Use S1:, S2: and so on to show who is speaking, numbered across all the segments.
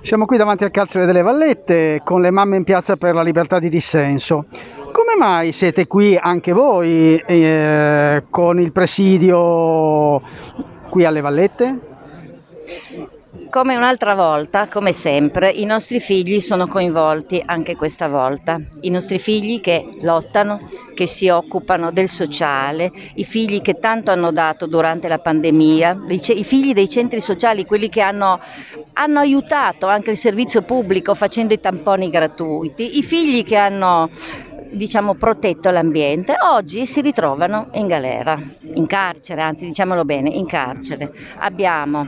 S1: Siamo qui davanti al carcere delle Vallette con le mamme in piazza per la libertà di dissenso. Come mai siete qui anche voi eh, con il presidio qui alle Vallette?
S2: Come un'altra volta, come sempre, i nostri figli sono coinvolti anche questa volta. I nostri figli che lottano, che si occupano del sociale, i figli che tanto hanno dato durante la pandemia, i figli dei centri sociali, quelli che hanno, hanno aiutato anche il servizio pubblico facendo i tamponi gratuiti, i figli che hanno diciamo, protetto l'ambiente, oggi si ritrovano in galera, in carcere, anzi diciamolo bene, in carcere. Abbiamo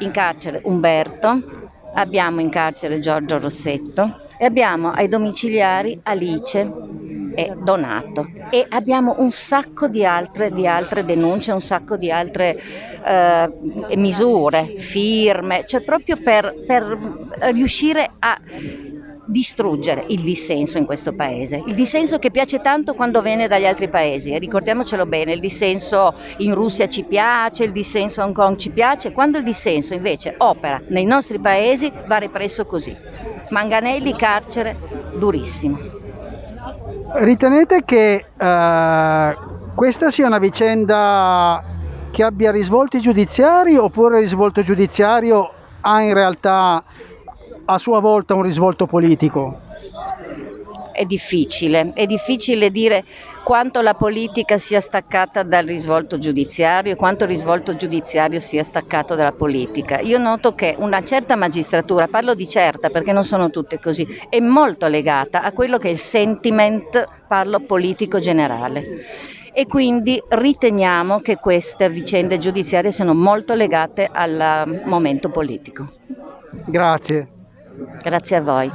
S2: in carcere Umberto, abbiamo in carcere Giorgio Rossetto e abbiamo ai domiciliari Alice e Donato e abbiamo un sacco di altre, di altre denunce, un sacco di altre eh, misure, firme, cioè proprio per, per riuscire a distruggere il dissenso in questo paese. Il dissenso che piace tanto quando viene dagli altri paesi, ricordiamocelo bene, il dissenso in Russia ci piace, il dissenso a Hong Kong ci piace, quando il dissenso invece opera nei nostri paesi va represso così. Manganelli, carcere, durissimo.
S1: Ritenete che uh, questa sia una vicenda che abbia risvolti giudiziari oppure il risvolto giudiziario ha in realtà a sua volta un risvolto politico?
S2: È difficile, è difficile dire quanto la politica sia staccata dal risvolto giudiziario e quanto il risvolto giudiziario sia staccato dalla politica. Io noto che una certa magistratura, parlo di certa perché non sono tutte così, è molto legata a quello che è il sentiment, parlo politico generale e quindi riteniamo che queste vicende giudiziarie siano molto legate al momento politico.
S1: Grazie.
S2: Grazie a voi.